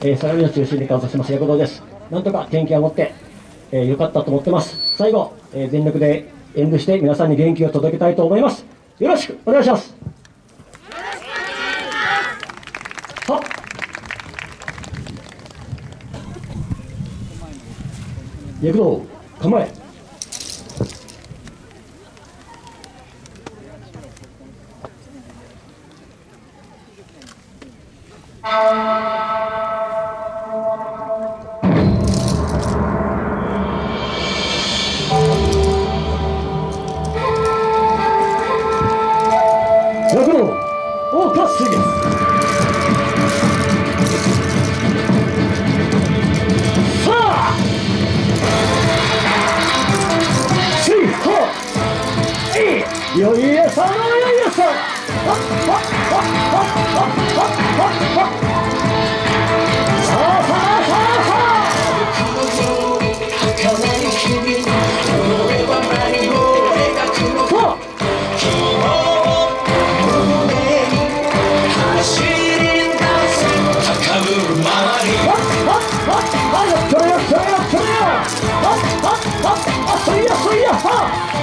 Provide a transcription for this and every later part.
えー、相模を中心に観察します躍動です。なんとか天気が持って、えー、よかったと思ってます。最後、えー、全力で演舞して皆さんに元気を届けたいと思います。よろしくお願いします。は躍動構え大 いよいよさのよいよさはっはっはっはっはっはっはっ皆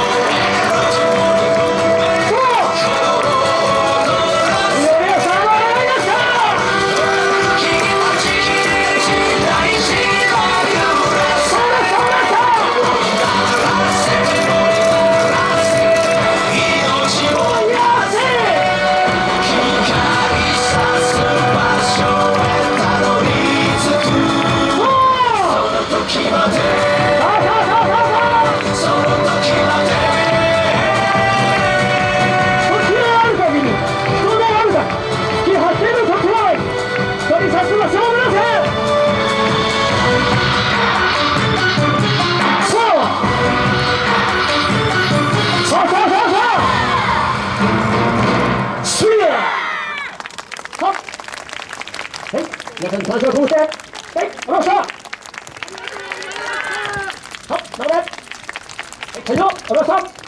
さはいありました。はっ、流れ。はい、会場ありました